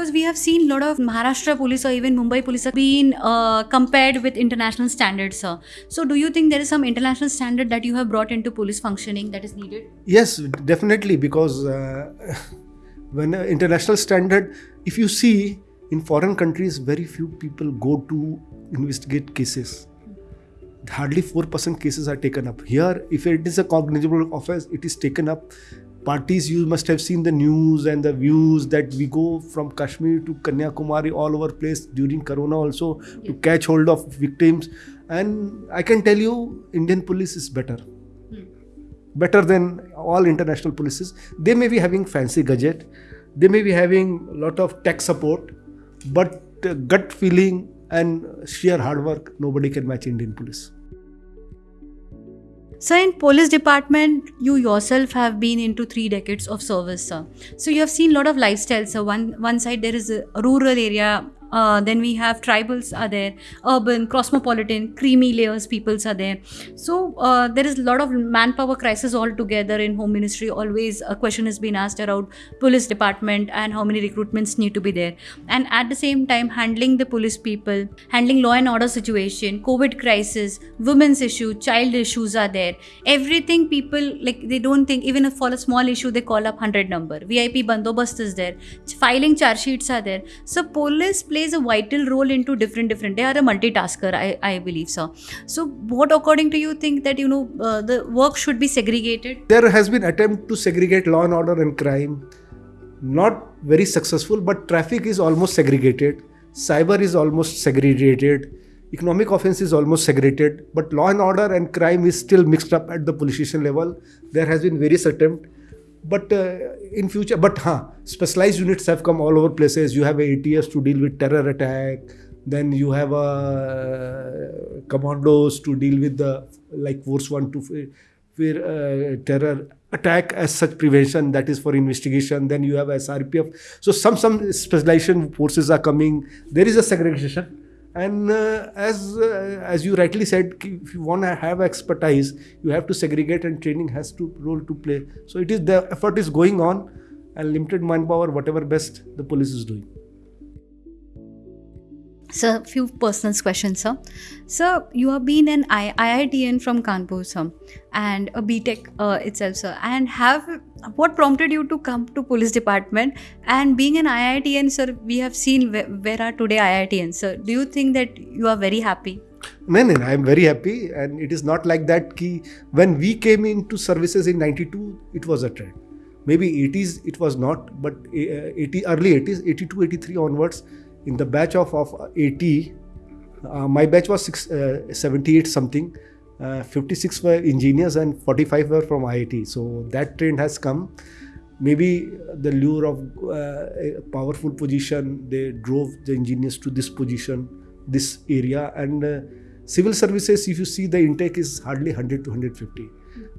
because we have seen a lot of Maharashtra police or even Mumbai police have been uh, compared with international standards, sir. So, do you think there is some international standard that you have brought into police functioning that is needed? Yes, definitely, because uh, when uh, international standard, if you see in foreign countries, very few people go to investigate cases. Hardly 4% cases are taken up. Here, if it is a cognizable offense, it is taken up parties you must have seen the news and the views that we go from kashmir to kanyakumari all over place during corona also yeah. to catch hold of victims. And i can tell you indian police is better. Hmm. better than all international polices. They may be having fancy gadget. They may be having a lot of tech support. But uh, gut feeling and sheer hard work nobody can match indian police so in police department, you yourself have been into three decades of service, sir. So you have seen a lot of lifestyles. So one one side there is a rural area uh, then we have tribals are there, urban, cosmopolitan, creamy layers peoples are there. So uh, there is a lot of manpower crisis altogether in home ministry. Always a question has been asked around police department and how many recruitments need to be there. And at the same time, handling the police people, handling law and order situation, COVID crisis, women's issue, child issues are there. Everything people like they don't think even if for a small issue they call up hundred number. VIP bandobast is there. Filing charge sheets are there. So police play plays a vital role into different different. They are a multitasker i, I believe so so what according to you think that you know uh, the work should be segregated? There has been attempt to segregate law and order and crime. Not very successful but traffic is almost segregated. Cyber is almost segregated. Economic offense is almost segregated. But law and order and crime is still mixed up at the police station level. There has been various attempt but uh, in future but huh, specialized units have come all over places. You have ats to deal with terror attack. Then you have uh, commandos to deal with the like force one to fear uh, terror attack as such prevention. That is for investigation. Then you have srpf so some some specialization forces are coming. There is a segregation and uh, as uh, as you rightly said if you want to have expertise you have to segregate and training has to role to play. So it is the effort is going on and limited manpower whatever best the police is doing so, a few personal questions, sir. Sir, you have been an I- IITian from Kanpur, sir, and a BTech uh, itself, sir. And have what prompted you to come to police department? And being an IITian, sir, we have seen where, where are today IITian, sir. Do you think that you are very happy? No, no, I am very happy, and it is not like that. Ki when we came into services in '92, it was a trend. Maybe 80s it was not, but uh, 80 early 80s, 82, 83 onwards in the batch of, of 80, uh, my batch was six, uh, 78 something. Uh, 56 were engineers and 45 were from IIT. So that trend has come. Maybe the lure of uh, a powerful position, they drove the engineers to this position, this area. And uh, civil services, if you see the intake is hardly 100 to 150.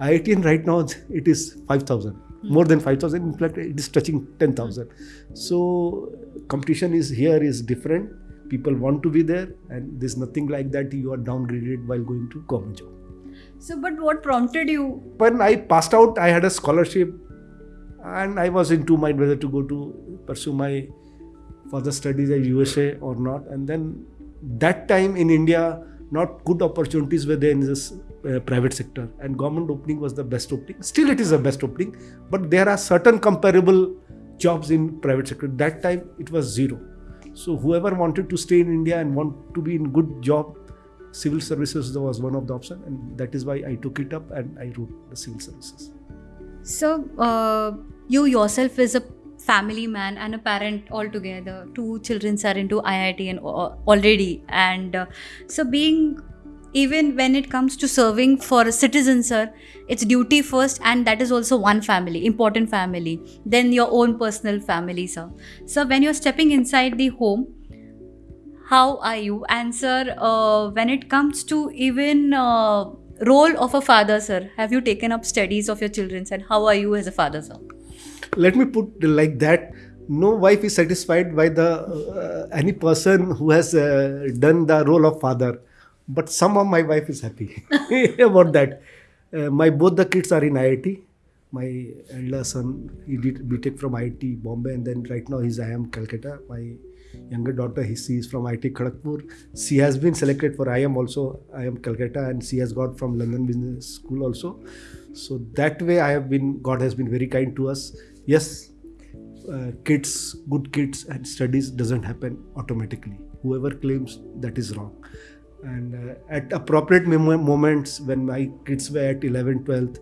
IIT right now, it is 5,000 more than 5000 in fact it is touching 10000 so competition is here is different. People want to be there and there's nothing like that you are downgraded while going to government job. So but what prompted you? When i passed out i had a scholarship and i was in two mind whether to go to pursue my further studies at usa or not. And then that time in india not good opportunities were there in this uh, private sector. And government opening was the best opening. Still it is the best opening but there are certain comparable jobs in private sector. That time it was zero. So whoever wanted to stay in india and want to be in good job civil services was one of the option and that is why i took it up and i wrote the civil services. So uh, you yourself is a family man and a parent altogether. Two children are into iit and already. And uh, so being even when it comes to serving for a citizen sir it's duty first and that is also one family important family. Then your own personal family sir. So when you're stepping inside the home how are you? And sir uh, when it comes to even uh, role of a father sir have you taken up studies of your children and how are you as a father sir let me put like that. No wife is satisfied by the uh, any person who has uh, done the role of father. But somehow my wife is happy about that. Uh, my both the kids are in iit my elder son he did btech from iit bombay and then right now he's iim calcutta. My younger daughter he is from iit kharagpur. She has been selected for iim also. Iim calcutta and she has got from london business school also. So that way i have been god has been very kind to us yes uh, kids good kids and studies doesn't happen automatically. Whoever claims that is wrong. And uh, at appropriate mom- moments when my kids were at 11 12th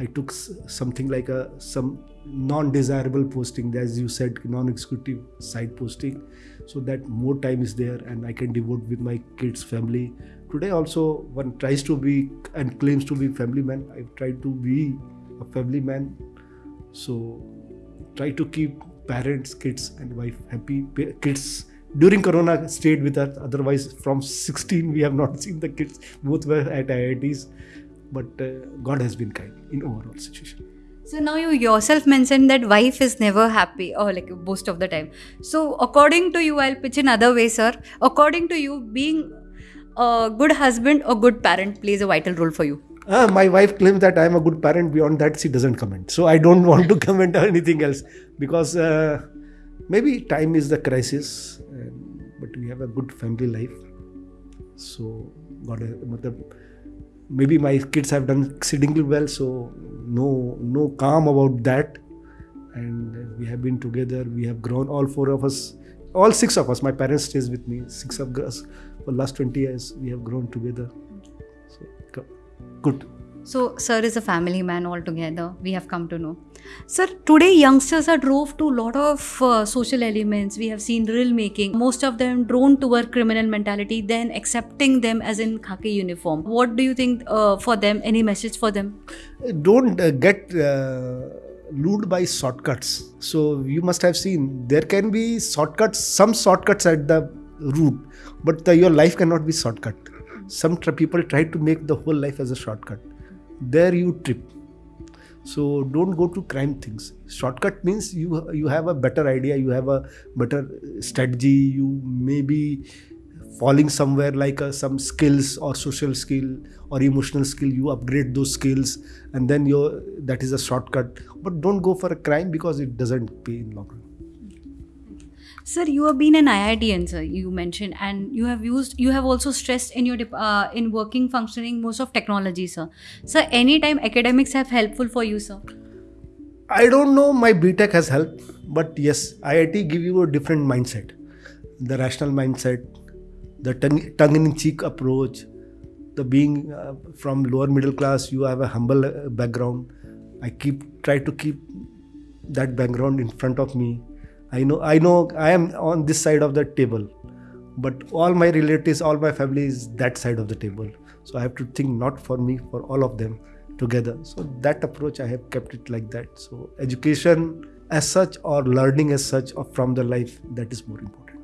i took something like a some non-desirable posting. As you said non-executive side posting. So that more time is there and i can devote with my kids family. Today also one tries to be and claims to be family man. I've tried to be a family man. So try to keep parents kids and wife happy kids during corona stayed with us otherwise from 16 we have not seen the kids both were at iits but uh, god has been kind in overall situation So now you yourself mentioned that wife is never happy or like most of the time. So according to you, I'll pitch another way, sir. According to you, being a good husband or good parent plays a vital role for you. Ah, my wife claims that I am a good parent. Beyond that, she doesn't comment. So I don't want to comment on anything else because uh, maybe time is the crisis, but we have a good family life. So God, uh, maybe my kids have done exceedingly well. So no, no calm about that. And we have been together. We have grown. All four of us, all six of us. My parents stays with me. Six of us for last twenty years. We have grown together. So good. So, sir is a family man altogether. We have come to know. Sir, today youngsters are drove to a lot of uh, social elements. We have seen drill making. Most of them drawn toward criminal mentality, then accepting them as in khaki uniform. What do you think uh, for them? Any message for them? don't uh, get uh, lured by shortcuts so you must have seen there can be shortcuts some shortcuts at the route but the, your life cannot be shortcut some people try to make the whole life as a shortcut. There you trip. So don't go to crime things. Shortcut means you you have a better idea you have a better strategy you may be falling somewhere like uh, some skills or social skill or emotional skill you upgrade those skills and then you that is a shortcut. But don't go for a crime because it doesn't pay in long run Sir, you have been an IITian, sir. You mentioned, and you have used. You have also stressed in your uh, in working functioning most of technology, sir. Sir, anytime academics have helpful for you, sir. i don't know my btech has helped but yes iit give you a different mindset the rational mindset the tongue- tongue-in-cheek approach the being uh, from lower middle class you have a humble uh, background i keep try to keep that background in front of me i know i know i am on this side of the table but all my relatives all my family is that side of the table. So i have to think not for me for all of them together. So that approach i have kept it like that. So education as such or learning as such or from the life that is more important.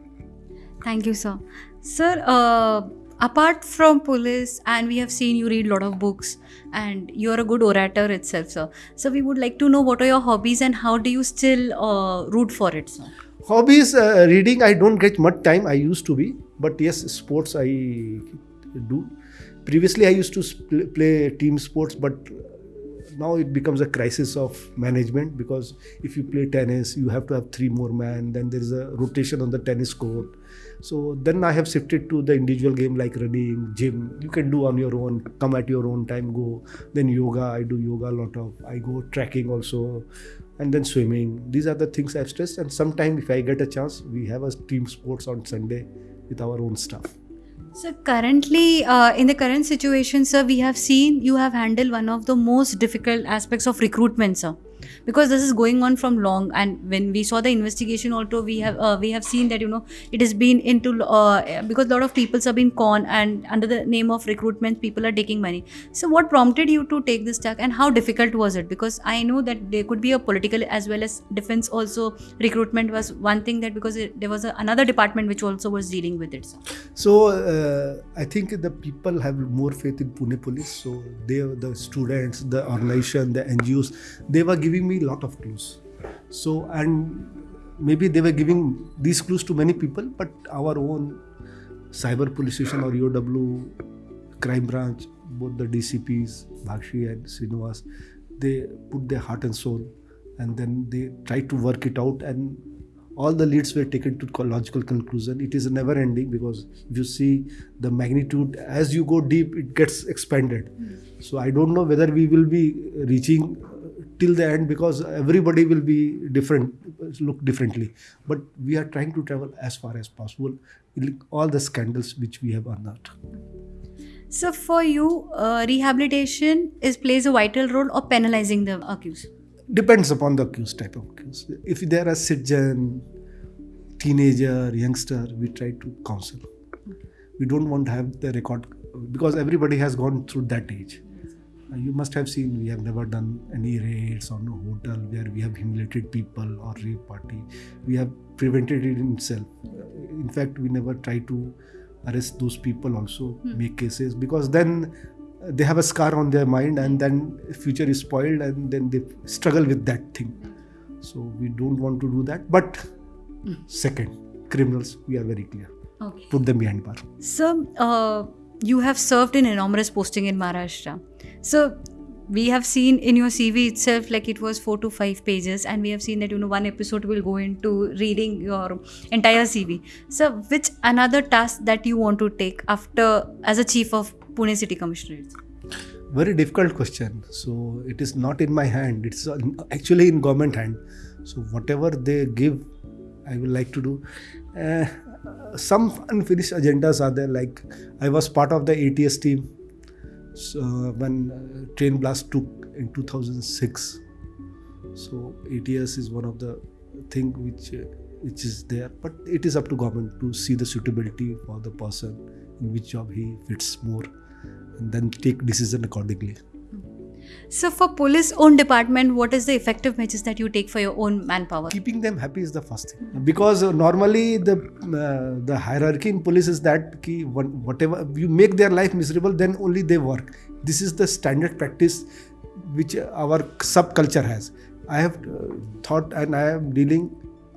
Thank you, sir. Sir, uh, apart from police, and we have seen you read a lot of books, and you're a good orator itself, sir. So we would like to know what are your hobbies and how do you still uh, root for it, sir? hobbies uh, reading i don't get much time i used to be but yes sports i do previously i used to play team sports but now it becomes a crisis of management because if you play tennis you have to have three more men then there is a rotation on the tennis court. So then i have shifted to the individual game like running gym. You can do on your own come at your own time go. Then yoga i do yoga a lot of. I go trekking also and then swimming. These are the things i've stressed and sometime if i get a chance we have a team sports on sunday with our own stuff So currently, uh, in the current situation, sir, we have seen you have handled one of the most difficult aspects of recruitment, sir. Because this is going on from long, and when we saw the investigation, also we have uh, we have seen that you know it has been into uh, because a lot of people have been con and under the name of recruitment, people are taking money. So what prompted you to take this tack, and how difficult was it? Because I know that there could be a political as well as defense also. Recruitment was one thing that because it, there was a, another department which also was dealing with it. So uh, I think the people have more faith in Pune police. So they, the students, the organization, the NGOs, they were giving me a lot of clues. So and maybe they were giving these clues to many people, but our own cyber police station or EOW, crime branch, both the DCPs, Bhakshi and Srinivas, they put their heart and soul and then they try to work it out and all the leads were taken to logical conclusion. It is never ending because if you see the magnitude as you go deep it gets expanded. Hmm. So i don't know whether we will be reaching till the end because everybody will be different look differently but we are trying to travel as far as possible all the scandals which we have unearthed So for you, uh, rehabilitation is plays a vital role or penalizing the accused. depends upon the accused type of accused. If they are a citizen, teenager, youngster, we try to counsel. We don't want to have the record because everybody has gone through that age. Uh, You must have seen we have never done any raids on a hotel where we have humiliated people or rape party. We have prevented it in itself. Uh, In fact, we never try to arrest those people also, make cases because then uh, they have a scar on their mind and then future is spoiled and then they struggle with that thing. So we don't want to do that. But second, criminals, we are very clear. Okay. Put them behind bar. So uh, you have served in enormous posting in Maharashtra. So we have seen in your CV itself like it was four to five pages, and we have seen that you know one episode will go into reading your entire CV. So which another task that you want to take after as a chief of Pune City Commissionerate? Very difficult question. So it is not in my hand. It's uh, actually in government hand. So whatever they give, I will like to do. Uh, some unfinished agendas are there. Like I was part of the ATS team so, when uh, train blast took in 2006. So ATS is one of the thing which uh, which is there, but it is up to government to see the suitability for the person in which job he fits more, and then take decision accordingly. So for police own department, what is the effective measures that you take for your own manpower? keeping them happy is the first thing. Because uh, normally the uh, the hierarchy in police is that ki whatever you make their life miserable then only they work. This is the standard practice which our subculture has. I have uh, thought and i am dealing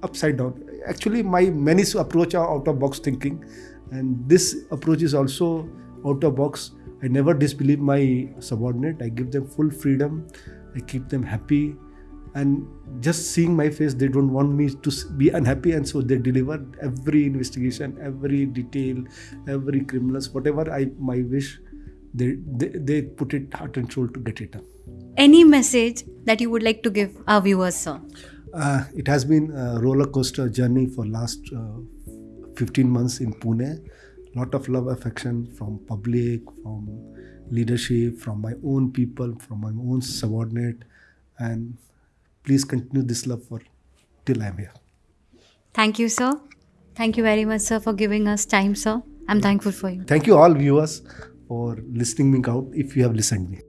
upside down. Actually my many approach are out of box thinking. And this approach is also out of box i never disbelieve my subordinate. I give them full freedom. I keep them happy. And just seeing my face they don't want me to be unhappy. And so they deliver every investigation every detail every criminals whatever i my wish they, they they put it heart and soul to get it done. Any message that you would like to give our viewers, sir? uh, it has been a roller coaster journey for last uh, 15 months in pune lot of love affection from public from leadership from my own people from my own subordinate and please continue this love for till i'm here Thank you, sir. Thank you very much, sir, for giving us time, sir. I'm thankful for you. Thank you all viewers for listening me out if you have listened me.